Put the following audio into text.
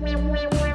Bye.